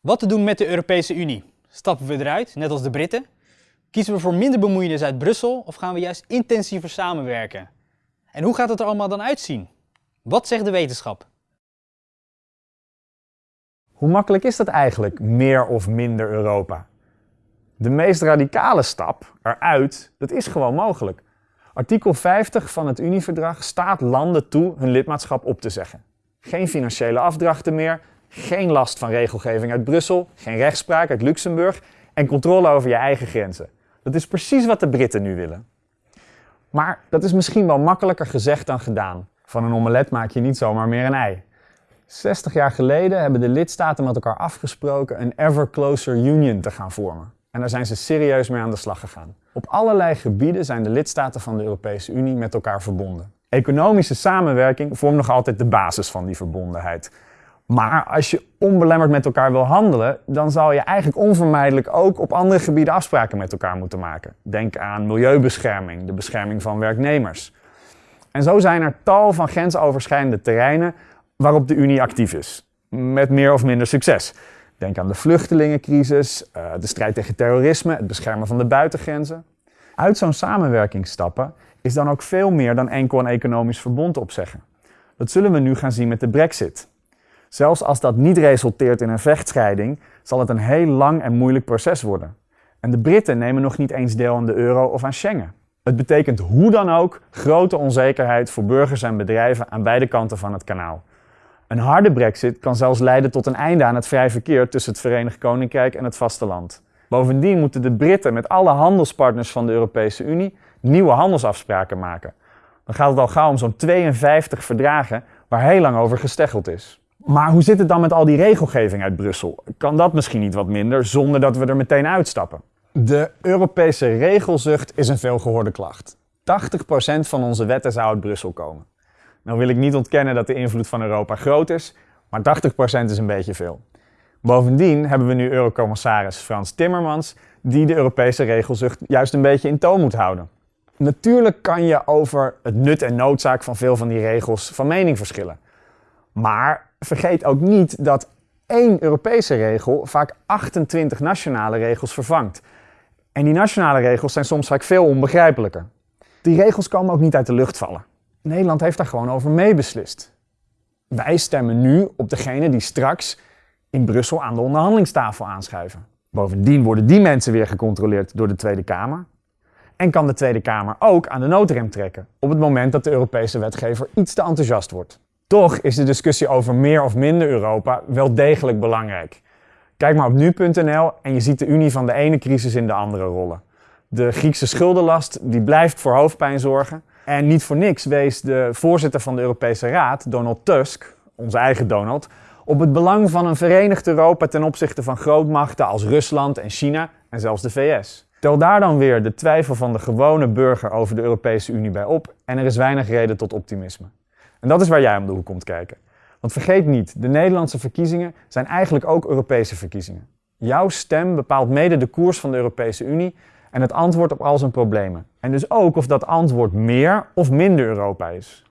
Wat te doen met de Europese Unie? Stappen we eruit, net als de Britten? Kiezen we voor minder bemoeienis uit Brussel of gaan we juist intensiever samenwerken? En hoe gaat het er allemaal dan uitzien? Wat zegt de wetenschap? Hoe makkelijk is dat eigenlijk, meer of minder Europa? De meest radicale stap eruit, dat is gewoon mogelijk. Artikel 50 van het Unieverdrag staat landen toe hun lidmaatschap op te zeggen. Geen financiële afdrachten meer, geen last van regelgeving uit Brussel, geen rechtspraak uit Luxemburg en controle over je eigen grenzen. Dat is precies wat de Britten nu willen. Maar dat is misschien wel makkelijker gezegd dan gedaan. Van een omelet maak je niet zomaar meer een ei. 60 jaar geleden hebben de lidstaten met elkaar afgesproken een ever closer union te gaan vormen. En daar zijn ze serieus mee aan de slag gegaan. Op allerlei gebieden zijn de lidstaten van de Europese Unie met elkaar verbonden. Economische samenwerking vormt nog altijd de basis van die verbondenheid. Maar als je onbelemmerd met elkaar wil handelen, dan zal je eigenlijk onvermijdelijk ook op andere gebieden afspraken met elkaar moeten maken. Denk aan milieubescherming, de bescherming van werknemers. En zo zijn er tal van grensoverschrijdende terreinen waarop de Unie actief is. Met meer of minder succes. Denk aan de vluchtelingencrisis, eh, de strijd tegen terrorisme, het beschermen van de buitengrenzen. Uit zo'n samenwerking stappen is dan ook veel meer dan enkel een economisch verbond opzeggen. Dat zullen we nu gaan zien met de brexit. Zelfs als dat niet resulteert in een vechtscheiding, zal het een heel lang en moeilijk proces worden. En de Britten nemen nog niet eens deel aan de euro of aan Schengen. Het betekent hoe dan ook grote onzekerheid voor burgers en bedrijven aan beide kanten van het kanaal. Een harde brexit kan zelfs leiden tot een einde aan het vrij verkeer tussen het Verenigd Koninkrijk en het vasteland. Bovendien moeten de Britten met alle handelspartners van de Europese Unie nieuwe handelsafspraken maken. Dan gaat het al gauw om zo'n 52 verdragen waar heel lang over gesteggeld is. Maar hoe zit het dan met al die regelgeving uit Brussel? Kan dat misschien niet wat minder zonder dat we er meteen uitstappen? De Europese regelzucht is een veelgehoorde klacht. 80% van onze wetten zou uit Brussel komen. Nou wil ik niet ontkennen dat de invloed van Europa groot is, maar 80% is een beetje veel. Bovendien hebben we nu Eurocommissaris Frans Timmermans, die de Europese regelzucht juist een beetje in toon moet houden. Natuurlijk kan je over het nut en noodzaak van veel van die regels van mening verschillen. Maar vergeet ook niet dat één Europese regel vaak 28 nationale regels vervangt. En die nationale regels zijn soms vaak veel onbegrijpelijker. Die regels komen ook niet uit de lucht vallen. Nederland heeft daar gewoon over meebeslist. Wij stemmen nu op degene die straks in Brussel aan de onderhandelingstafel aanschuiven. Bovendien worden die mensen weer gecontroleerd door de Tweede Kamer. En kan de Tweede Kamer ook aan de noodrem trekken op het moment dat de Europese wetgever iets te enthousiast wordt. Toch is de discussie over meer of minder Europa wel degelijk belangrijk. Kijk maar op nu.nl en je ziet de Unie van de ene crisis in de andere rollen. De Griekse schuldenlast die blijft voor hoofdpijn zorgen. En niet voor niks wees de voorzitter van de Europese Raad, Donald Tusk, onze eigen Donald, op het belang van een verenigd Europa ten opzichte van grootmachten als Rusland en China en zelfs de VS. Tel daar dan weer de twijfel van de gewone burger over de Europese Unie bij op en er is weinig reden tot optimisme. En dat is waar jij om de hoek komt kijken. Want vergeet niet, de Nederlandse verkiezingen zijn eigenlijk ook Europese verkiezingen. Jouw stem bepaalt mede de koers van de Europese Unie en het antwoord op al zijn problemen. En dus ook of dat antwoord meer of minder Europa is.